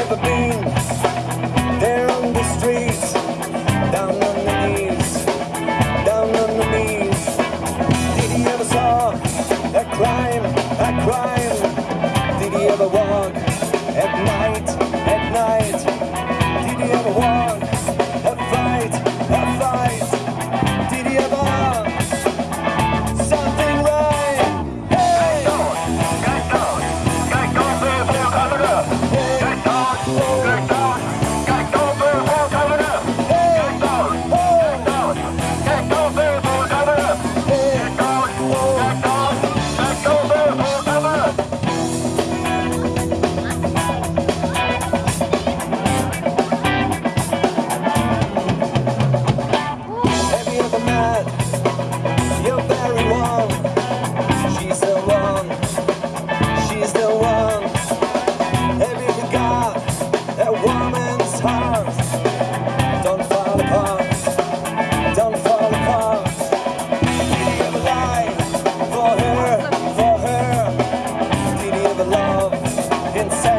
ever been the streets? Down on the knees, down on the knees. Did you ever saw a crime, a crime? Did you ever walk at night, at night?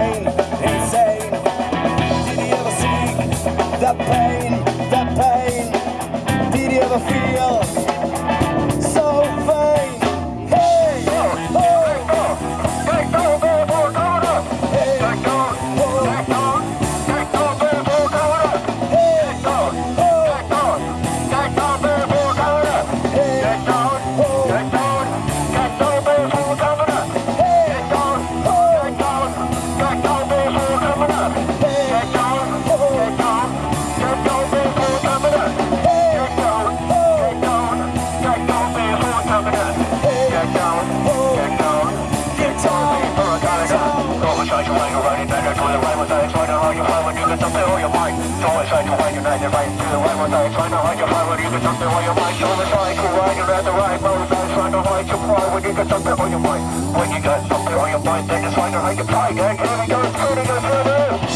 Insane, insane. Did you ever see the pain, the pain? Did you ever feel When I try not to fight, when you got something on your mind, so I try to ride your head the right way. when you get something on your mind, when you got something on your mind, then just find out how you play, gang. Here we go, further, further.